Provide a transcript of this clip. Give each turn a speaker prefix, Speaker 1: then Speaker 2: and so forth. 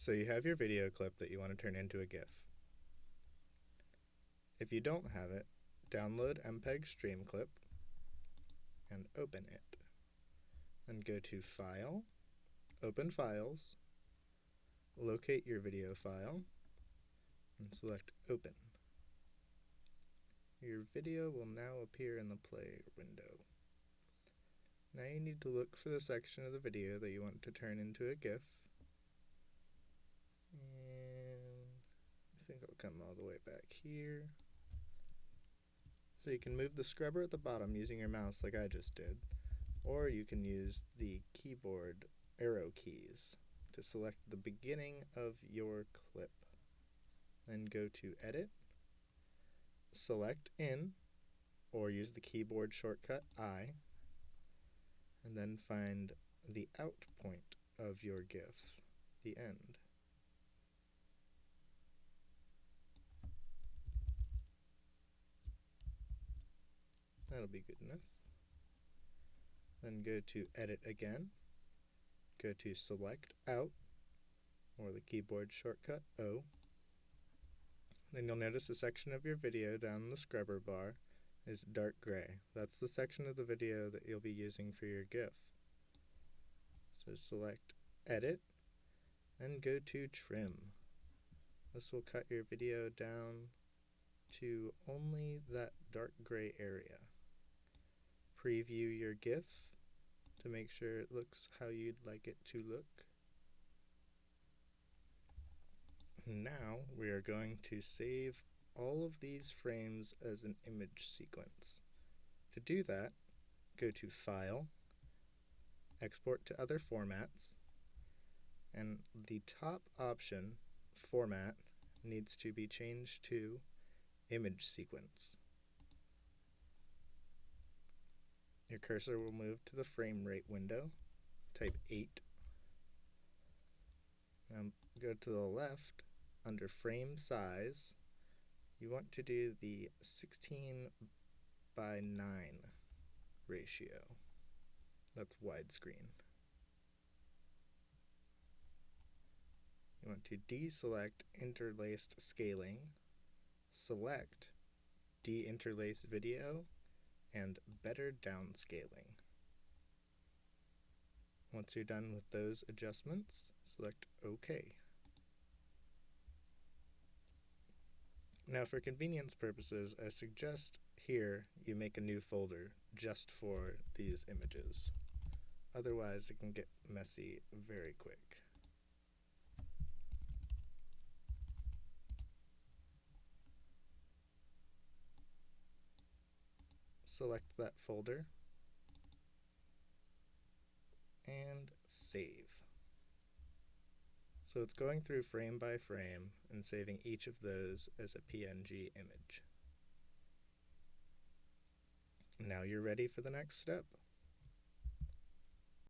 Speaker 1: So you have your video clip that you want to turn into a GIF. If you don't have it, download MPEG Streamclip and open it. Then go to File, Open Files, locate your video file, and select Open. Your video will now appear in the play window. Now you need to look for the section of the video that you want to turn into a GIF. And I think I'll come all the way back here. So you can move the scrubber at the bottom using your mouse like I just did, or you can use the keyboard arrow keys to select the beginning of your clip. Then go to Edit, select In, or use the keyboard shortcut I, and then find the out point of your GIF, the end. That'll be good enough. Then go to Edit again, go to Select Out, or the keyboard shortcut O. Then you'll notice a section of your video down the scrubber bar is dark gray. That's the section of the video that you'll be using for your GIF. So select Edit, and go to Trim. This will cut your video down to only that dark gray area. Preview your GIF to make sure it looks how you'd like it to look. Now we are going to save all of these frames as an image sequence. To do that, go to File, Export to Other Formats, and the top option, Format, needs to be changed to Image Sequence. Your cursor will move to the frame rate window, type 8, and go to the left under frame size you want to do the 16 by 9 ratio. That's widescreen. You want to deselect interlaced scaling, select deinterlace video, and better downscaling. Once you're done with those adjustments, select OK. Now for convenience purposes, I suggest here you make a new folder just for these images. Otherwise it can get messy very quick. Select that folder and save. So it's going through frame by frame and saving each of those as a PNG image. Now you're ready for the next step.